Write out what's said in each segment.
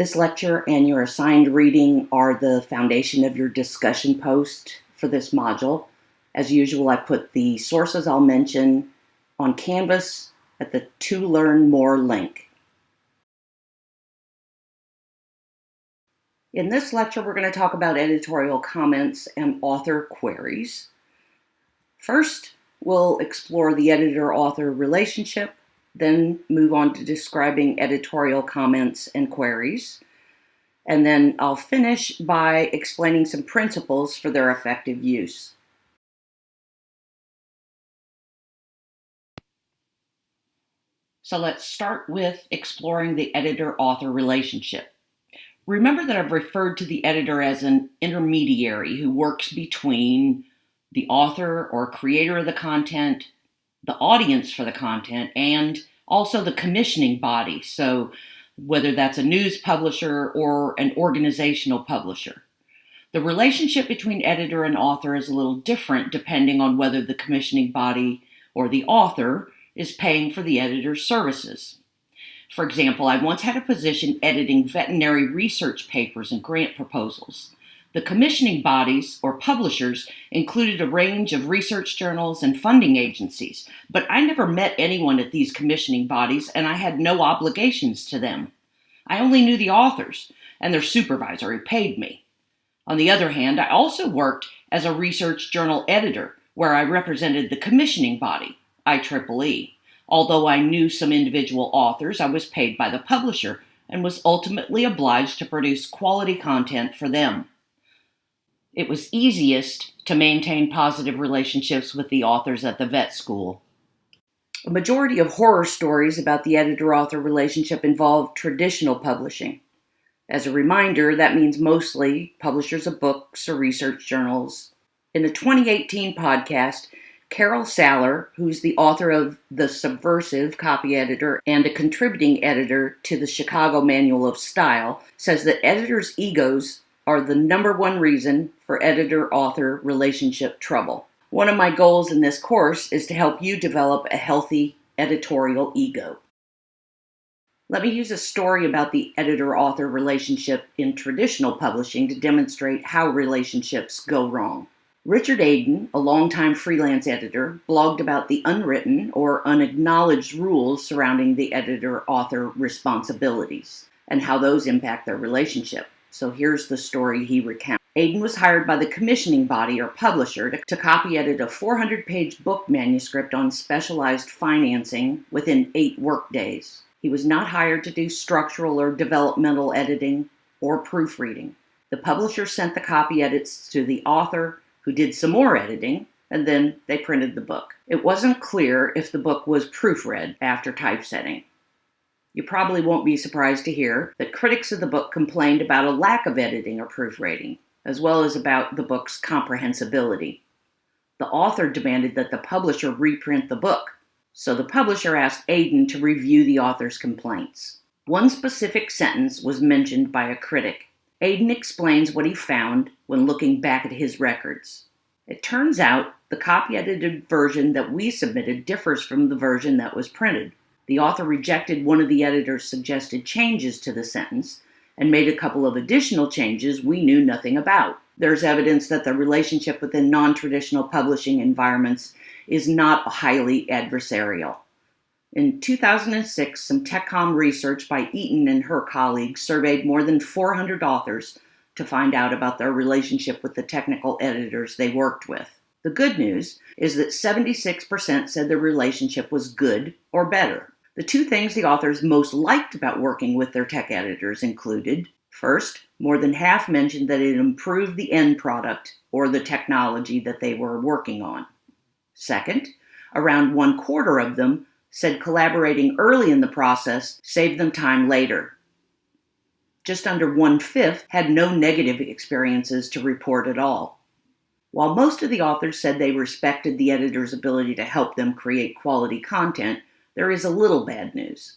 This lecture and your assigned reading are the foundation of your discussion post for this module. As usual, I put the sources I'll mention on Canvas at the To Learn More link. In this lecture, we're going to talk about editorial comments and author queries. First, we'll explore the editor-author relationship, then move on to describing editorial comments and queries. And then I'll finish by explaining some principles for their effective use. So let's start with exploring the editor-author relationship. Remember that I've referred to the editor as an intermediary who works between the author or creator of the content, the audience for the content, and also the commissioning body. So whether that's a news publisher or an organizational publisher. The relationship between editor and author is a little different depending on whether the commissioning body or the author is paying for the editor's services. For example, I once had a position editing veterinary research papers and grant proposals. The commissioning bodies, or publishers, included a range of research journals and funding agencies, but I never met anyone at these commissioning bodies and I had no obligations to them. I only knew the authors and their supervisor who paid me. On the other hand, I also worked as a research journal editor where I represented the commissioning body, IEEE. Although I knew some individual authors, I was paid by the publisher and was ultimately obliged to produce quality content for them. It was easiest to maintain positive relationships with the authors at the vet school. A majority of horror stories about the editor-author relationship involve traditional publishing. As a reminder, that means mostly publishers of books or research journals. In the 2018 podcast, Carol Saller, who's the author of The Subversive Copy Editor and a contributing editor to the Chicago Manual of Style, says that editors' egos are the number one reason for editor-author relationship trouble. One of my goals in this course is to help you develop a healthy editorial ego. Let me use a story about the editor-author relationship in traditional publishing to demonstrate how relationships go wrong. Richard Adin, a longtime freelance editor, blogged about the unwritten or unacknowledged rules surrounding the editor-author responsibilities and how those impact their relationship. So here's the story he recounts. Adin was hired by the commissioning body or publisher to, to copy edit a 400-page book manuscript on specialized financing within eight workdays. He was not hired to do structural or developmental editing or proofreading. The publisher sent the copy edits to the author, who did some more editing, and then they printed the book. It wasn't clear if the book was proofread after typesetting. You probably won't be surprised to hear that critics of the book complained about a lack of editing or proofreading, as well as about the book's comprehensibility. The author demanded that the publisher reprint the book, so the publisher asked Adin to review the author's complaints. One specific sentence was mentioned by a critic. Adin explains what he found when looking back at his records. It turns out the copy edited version that we submitted differs from the version that was printed. The author rejected one of the editor's suggested changes to the sentence and made a couple of additional changes we knew nothing about. There's evidence that the relationship within non-traditional publishing environments is not highly adversarial. In 2006, some TechCom research by Eaton and her colleagues surveyed more than 400 authors to find out about their relationship with the technical editors they worked with. The good news is that 76% said their relationship was good or better. The two things the authors most liked about working with their tech editors included first, more than half mentioned that it improved the end product or the technology that they were working on. Second, around one quarter of them said collaborating early in the process saved them time later. Just under one-fifth had no negative experiences to report at all. While most of the authors said they respected the editor's ability to help them create quality content, there is a little bad news.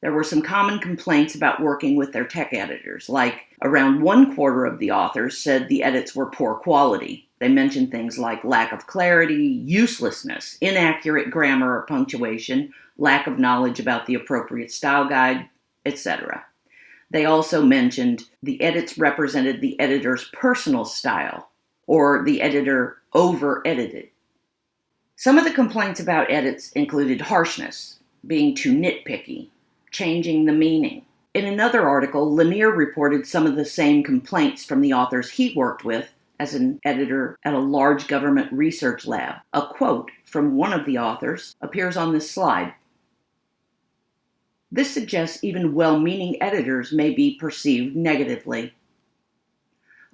There were some common complaints about working with their tech editors, like around one quarter of the authors said the edits were poor quality, they mentioned things like lack of clarity, uselessness, inaccurate grammar or punctuation, lack of knowledge about the appropriate style guide, etc. They also mentioned the edits represented the editor's personal style, or the editor over edited. Some of the complaints about edits included harshness, being too nitpicky, changing the meaning. In another article, Lanier reported some of the same complaints from the authors he worked with as an editor at a large government research lab. A quote from one of the authors appears on this slide. This suggests even well meaning editors may be perceived negatively.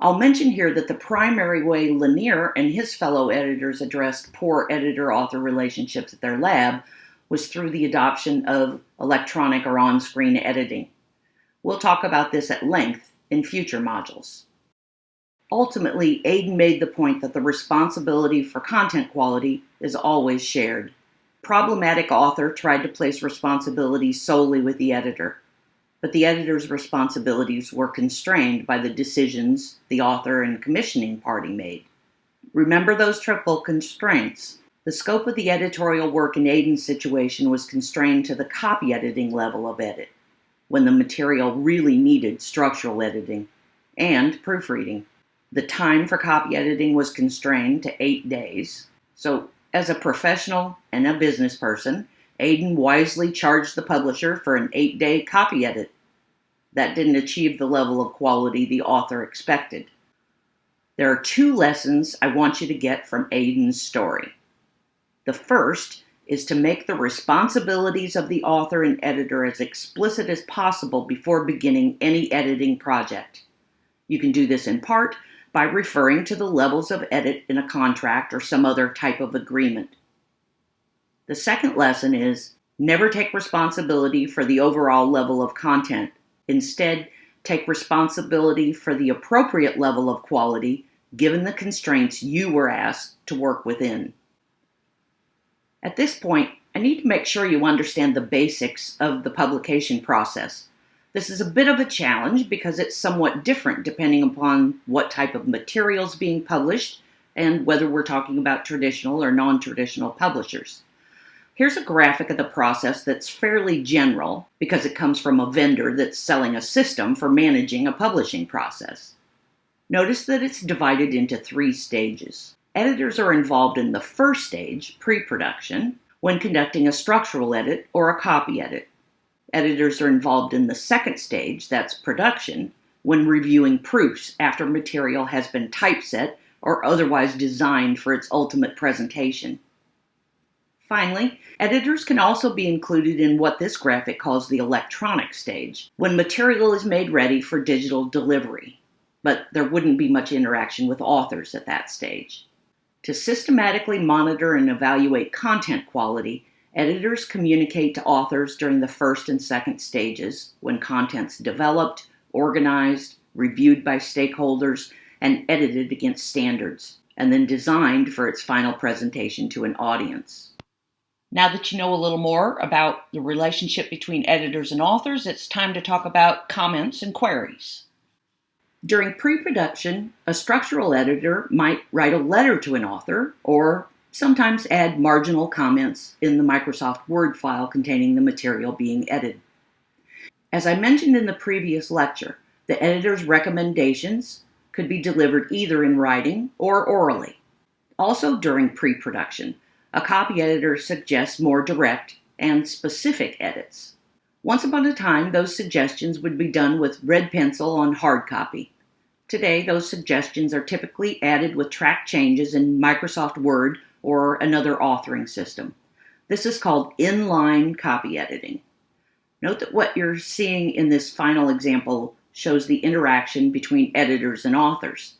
I'll mention here that the primary way Lanier and his fellow editors addressed poor editor author relationships at their lab was through the adoption of electronic or on screen editing. We'll talk about this at length in future modules. Ultimately, Adin made the point that the responsibility for content quality is always shared. Problematic author tried to place responsibility solely with the editor but the editor's responsibilities were constrained by the decisions the author and commissioning party made. Remember those triple constraints. The scope of the editorial work in Adin's situation was constrained to the copy editing level of edit, when the material really needed structural editing, and proofreading. The time for copy editing was constrained to eight days. So, as a professional and a business person, Adin wisely charged the publisher for an eight day copy edit. That didn't achieve the level of quality the author expected. There are two lessons I want you to get from Adin's story. The first is to make the responsibilities of the author and editor as explicit as possible before beginning any editing project. You can do this in part by referring to the levels of edit in a contract or some other type of agreement. The second lesson is never take responsibility for the overall level of content. Instead, take responsibility for the appropriate level of quality given the constraints you were asked to work within. At this point, I need to make sure you understand the basics of the publication process. This is a bit of a challenge because it's somewhat different depending upon what type of material is being published and whether we're talking about traditional or non traditional publishers. Here's a graphic of the process that's fairly general because it comes from a vendor that's selling a system for managing a publishing process. Notice that it's divided into three stages. Editors are involved in the first stage, pre-production, when conducting a structural edit or a copy edit. Editors are involved in the second stage, that's production, when reviewing proofs after material has been typeset or otherwise designed for its ultimate presentation. Finally, editors can also be included in what this graphic calls the electronic stage, when material is made ready for digital delivery, but there wouldn't be much interaction with authors at that stage. To systematically monitor and evaluate content quality, editors communicate to authors during the first and second stages when content's developed, organized, reviewed by stakeholders, and edited against standards, and then designed for its final presentation to an audience. Now that you know a little more about the relationship between editors and authors, it's time to talk about comments and queries. During pre production, a structural editor might write a letter to an author or sometimes add marginal comments in the Microsoft Word file containing the material being edited. As I mentioned in the previous lecture, the editor's recommendations could be delivered either in writing or orally. Also during pre production, a copy editor suggests more direct and specific edits. Once upon a time, those suggestions would be done with red pencil on hard copy. Today, those suggestions are typically added with track changes in Microsoft Word or another authoring system. This is called inline copy editing. Note that what you're seeing in this final example shows the interaction between editors and authors.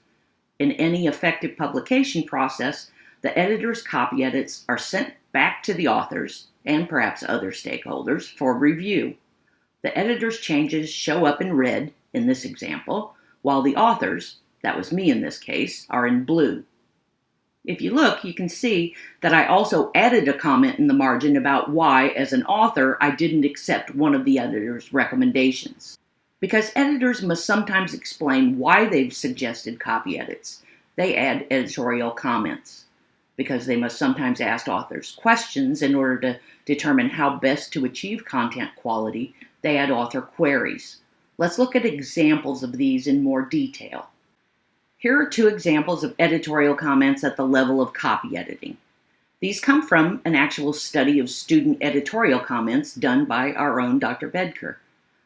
In any effective publication process, the editor's copy edits are sent back to the authors and perhaps other stakeholders for review. The editor's changes show up in red in this example, while the authors, that was me in this case, are in blue. If you look, you can see that I also added a comment in the margin about why, as an author, I didn't accept one of the editor's recommendations. Because editors must sometimes explain why they've suggested copy edits, they add editorial comments because they must sometimes ask authors questions in order to determine how best to achieve content quality, they add author queries. Let's look at examples of these in more detail. Here are two examples of editorial comments at the level of copy editing. These come from an actual study of student editorial comments done by our own Dr. Bedker.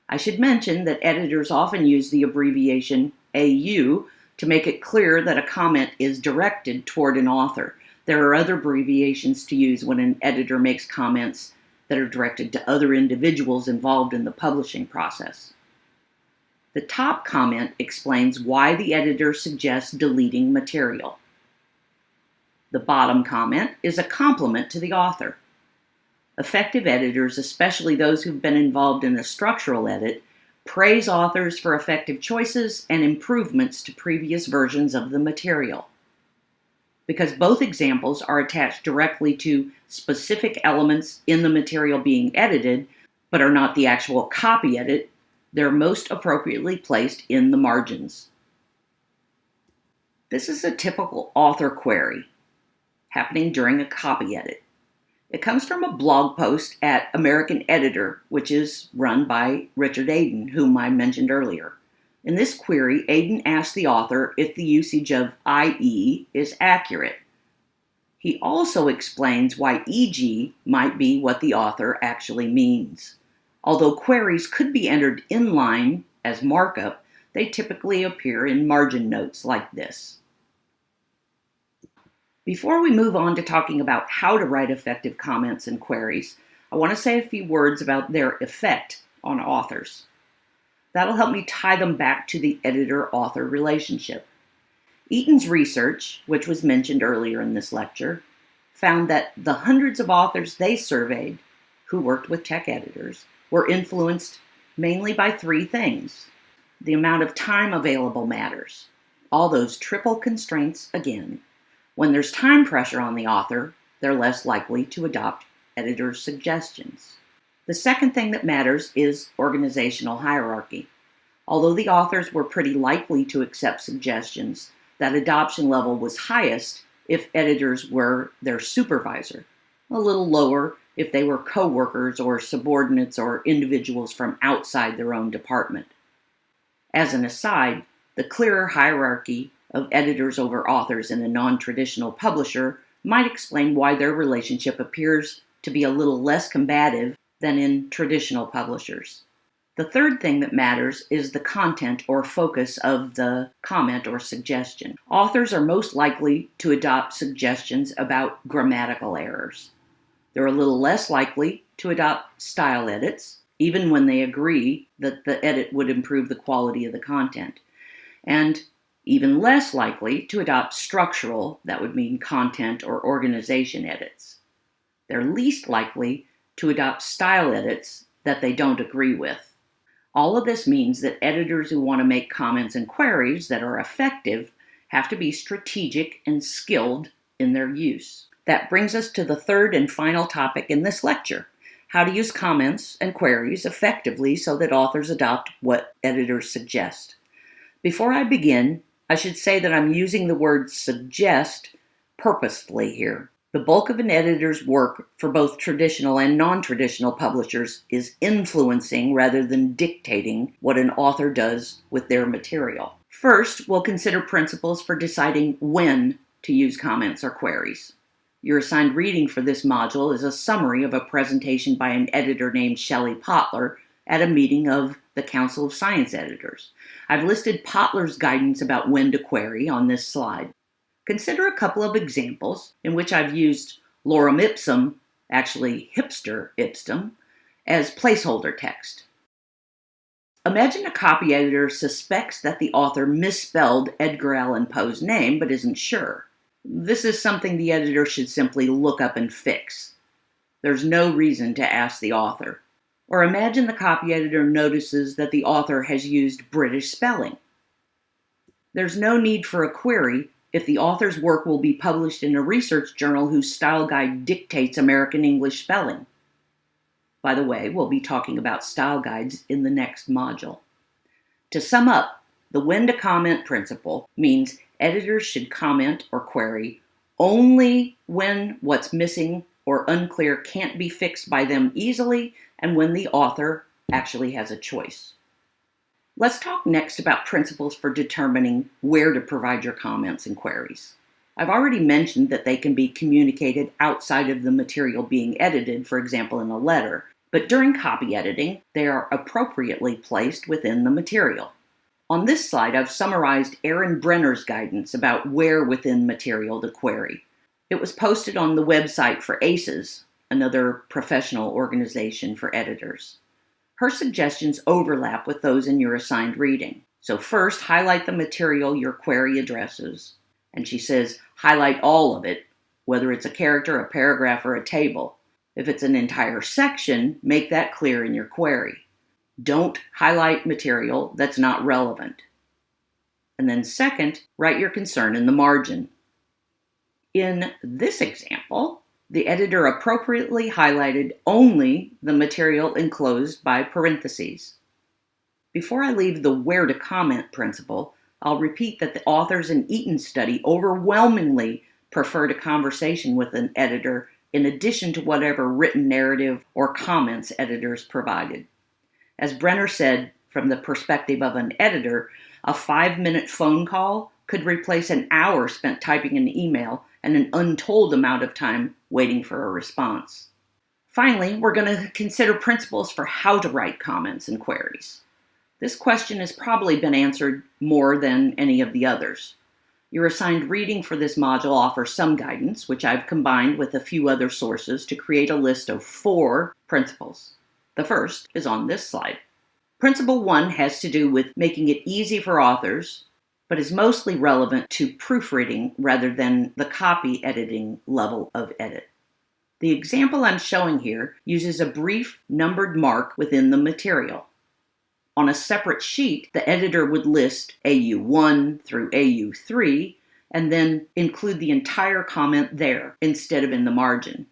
I should mention that editors often use the abbreviation AU to make it clear that a comment is directed toward an author. There are other abbreviations to use when an editor makes comments that are directed to other individuals involved in the publishing process. The top comment explains why the editor suggests deleting material. The bottom comment is a compliment to the author. Effective editors, especially those who've been involved in a structural edit, praise authors for effective choices and improvements to previous versions of the material. Because both examples are attached directly to specific elements in the material being edited, but are not the actual copy edit, they're most appropriately placed in the margins. This is a typical author query happening during a copy edit. It comes from a blog post at American Editor, which is run by Richard Adin, whom I mentioned earlier. In this query, Adin asks the author if the usage of IE is accurate. He also explains why EG might be what the author actually means. Although queries could be entered inline as markup, they typically appear in margin notes like this. Before we move on to talking about how to write effective comments and queries, I want to say a few words about their effect on authors. That'll help me tie them back to the editor-author relationship. Eaton's research, which was mentioned earlier in this lecture, found that the hundreds of authors they surveyed who worked with tech editors were influenced mainly by three things. The amount of time available matters. All those triple constraints again. When there's time pressure on the author, they're less likely to adopt editor's suggestions. The second thing that matters is organizational hierarchy. Although the authors were pretty likely to accept suggestions, that adoption level was highest if editors were their supervisor, a little lower if they were co-workers or subordinates or individuals from outside their own department. As an aside, the clearer hierarchy of editors over authors in a non-traditional publisher might explain why their relationship appears to be a little less combative than in traditional publishers. The third thing that matters is the content or focus of the comment or suggestion. Authors are most likely to adopt suggestions about grammatical errors. They're a little less likely to adopt style edits, even when they agree that the edit would improve the quality of the content. And even less likely to adopt structural, that would mean content or organization edits. They're least likely to adopt style edits that they don't agree with. All of this means that editors who want to make comments and queries that are effective have to be strategic and skilled in their use. That brings us to the third and final topic in this lecture, how to use comments and queries effectively so that authors adopt what editors suggest. Before I begin, I should say that I'm using the word suggest purposefully here. The bulk of an editor's work for both traditional and non-traditional publishers is influencing rather than dictating what an author does with their material. First, we'll consider principles for deciding when to use comments or queries. Your assigned reading for this module is a summary of a presentation by an editor named Shelley Potler at a meeting of the Council of Science Editors. I've listed Potler's guidance about when to query on this slide. Consider a couple of examples in which I've used lorem ipsum, actually hipster ipsum, as placeholder text. Imagine a copy editor suspects that the author misspelled Edgar Allan Poe's name but isn't sure. This is something the editor should simply look up and fix. There's no reason to ask the author. Or imagine the copy editor notices that the author has used British spelling. There's no need for a query if the author's work will be published in a research journal whose style guide dictates American English spelling. By the way, we'll be talking about style guides in the next module. To sum up, the when to comment principle means editors should comment or query only when what's missing or unclear can't be fixed by them easily and when the author actually has a choice. Let's talk next about principles for determining where to provide your comments and queries. I've already mentioned that they can be communicated outside of the material being edited, for example, in a letter, but during copy editing, they are appropriately placed within the material. On this slide, I've summarized Erin Brenner's guidance about where within material to query. It was posted on the website for ACES, another professional organization for editors. Her suggestions overlap with those in your assigned reading. So first, highlight the material your query addresses. And she says, highlight all of it, whether it's a character, a paragraph, or a table. If it's an entire section, make that clear in your query. Don't highlight material that's not relevant. And then second, write your concern in the margin. In this example, the editor appropriately highlighted only the material enclosed by parentheses. Before I leave the where to comment principle, I'll repeat that the authors in Eaton's study overwhelmingly preferred a conversation with an editor in addition to whatever written narrative or comments editors provided. As Brenner said, from the perspective of an editor, a five minute phone call could replace an hour spent typing an email and an untold amount of time waiting for a response. Finally, we're going to consider principles for how to write comments and queries. This question has probably been answered more than any of the others. Your assigned reading for this module offers some guidance, which I've combined with a few other sources to create a list of four principles. The first is on this slide. Principle one has to do with making it easy for authors but is mostly relevant to proofreading rather than the copy editing level of edit. The example I'm showing here uses a brief numbered mark within the material. On a separate sheet, the editor would list AU1 through AU3 and then include the entire comment there instead of in the margin.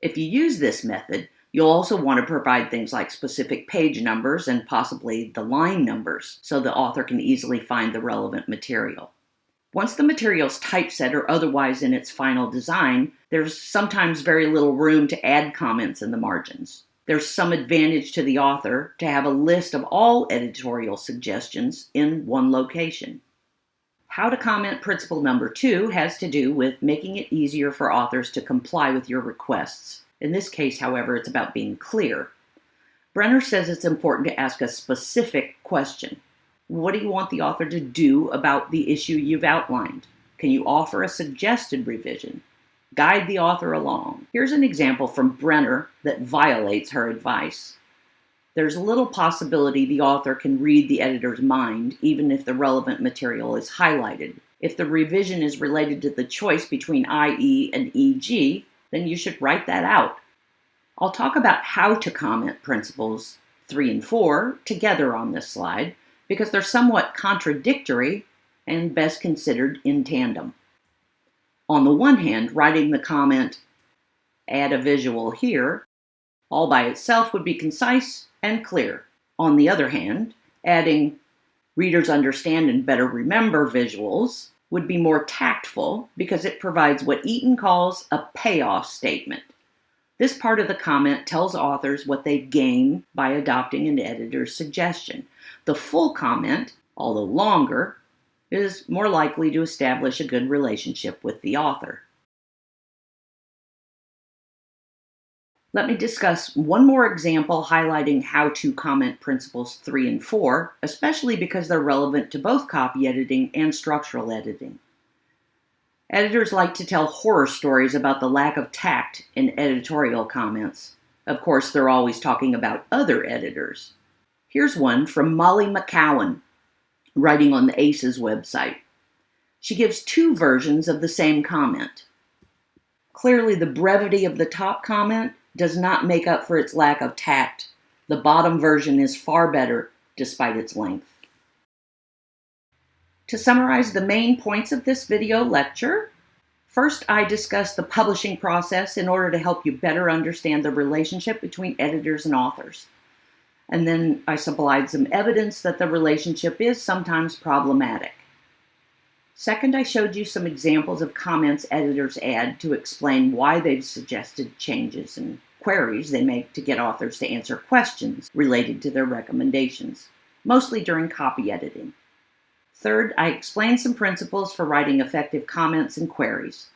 If you use this method, You'll also want to provide things like specific page numbers and possibly the line numbers so the author can easily find the relevant material. Once the material's typeset or otherwise in its final design, there's sometimes very little room to add comments in the margins. There's some advantage to the author to have a list of all editorial suggestions in one location. How to comment principle number two has to do with making it easier for authors to comply with your requests. In this case, however, it's about being clear. Brenner says it's important to ask a specific question. What do you want the author to do about the issue you've outlined? Can you offer a suggested revision? Guide the author along. Here's an example from Brenner that violates her advice. There's little possibility the author can read the editor's mind, even if the relevant material is highlighted. If the revision is related to the choice between IE and EG, then you should write that out. I'll talk about how to comment principles 3 and 4 together on this slide because they're somewhat contradictory and best considered in tandem. On the one hand, writing the comment, add a visual here, all by itself would be concise and clear. On the other hand, adding readers understand and better remember visuals would be more tactful because it provides what Eaton calls a payoff statement. This part of the comment tells authors what they gain by adopting an editor's suggestion. The full comment, although longer, is more likely to establish a good relationship with the author. Let me discuss one more example highlighting how to comment principles 3 and 4, especially because they're relevant to both copy editing and structural editing. Editors like to tell horror stories about the lack of tact in editorial comments. Of course, they're always talking about other editors. Here's one from Molly McCowan, writing on the ACES website. She gives two versions of the same comment. Clearly, the brevity of the top comment does not make up for its lack of tact. The bottom version is far better despite its length. To summarize the main points of this video lecture, first I discussed the publishing process in order to help you better understand the relationship between editors and authors. And then I supplied some evidence that the relationship is sometimes problematic. Second, I showed you some examples of comments editors add to explain why they've suggested changes and queries they make to get authors to answer questions related to their recommendations. mostly during copy editing. Third, I explained some principles for writing effective comments and queries.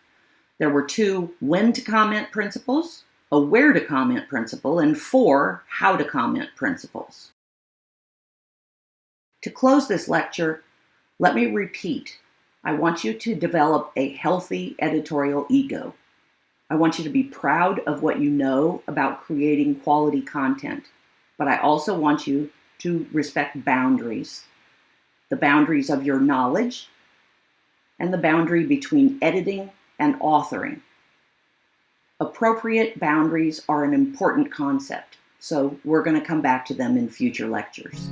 There were two when to comment principles, a where to comment principle, and four how to comment principles. To close this lecture, let me repeat I want you to develop a healthy editorial ego. I want you to be proud of what you know about creating quality content, but I also want you to respect boundaries the boundaries of your knowledge and the boundary between editing and authoring. Appropriate boundaries are an important concept, so we're going to come back to them in future lectures.